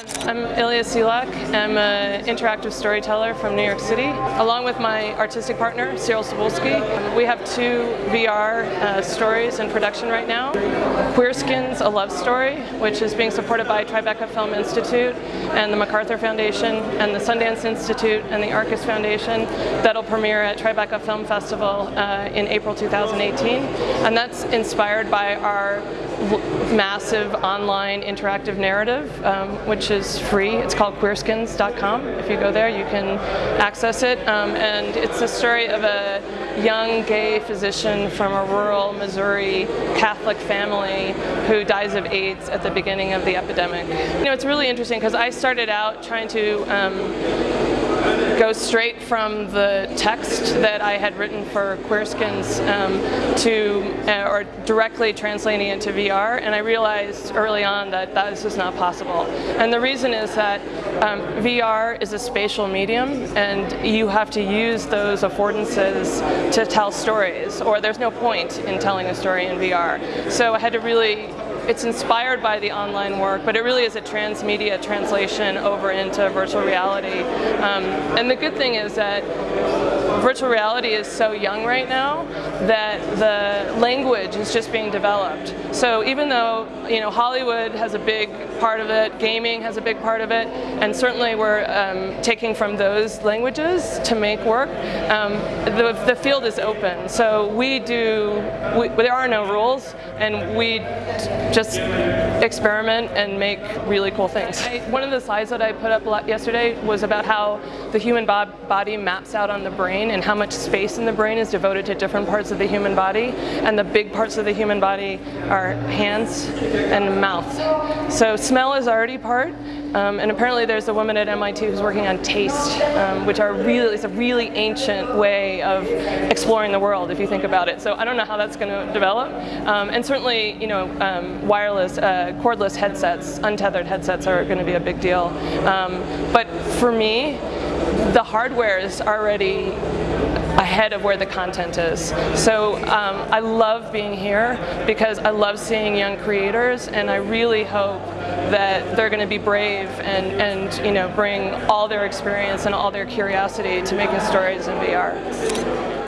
I'm Illya Szilak. I'm an interactive storyteller from New York City. Along with my artistic partner, Cyril Tsiboulski, we have two VR uh, stories in production right now. Queerskins, A Love Story, which is being supported by Tribeca Film Institute and the MacArthur Foundation and the Sundance Institute and the Arcus Foundation. That'll premiere at Tribeca Film Festival uh, in April 2018. And that's inspired by our massive online interactive narrative, um, which is free. It's called queerskins.com. If you go there, you can access it. Um, and it's the story of a young gay physician from a rural Missouri Catholic family who dies of AIDS at the beginning of the epidemic. You know, it's really interesting because I started out trying to um, go straight from the text that I had written for Queerskins um, to, uh, or directly translating it to VR, and I realized early on that that is just not possible. And the reason is that um, VR is a spatial medium, and you have to use those affordances to tell stories, or there's no point in telling a story in VR. So I had to really it's inspired by the online work, but it really is a transmedia translation over into virtual reality. Um, and the good thing is that virtual reality is so young right now that the language is just being developed. So even though you know Hollywood has a big part of it, gaming has a big part of it, and certainly we're um, taking from those languages to make work, um, the, the field is open. So we do, we, there are no rules, and we just experiment and make really cool things. I, one of the slides that I put up yesterday was about how the human body maps out on the brain and how much space in the brain is devoted to different parts of the human body. And the big parts of the human body are hands and mouth. So smell is already part, um, and apparently there's a woman at MIT who's working on taste, um, which are really, it's a really ancient way of exploring the world if you think about it. So I don't know how that's going to develop. Um, and certainly, you know, um, wireless, uh, cordless headsets, untethered headsets are going to be a big deal. Um, but for me, the hardware is already ahead of where the content is. So um, I love being here because I love seeing young creators and I really hope that they're going to be brave and, and you know bring all their experience and all their curiosity to making stories in VR.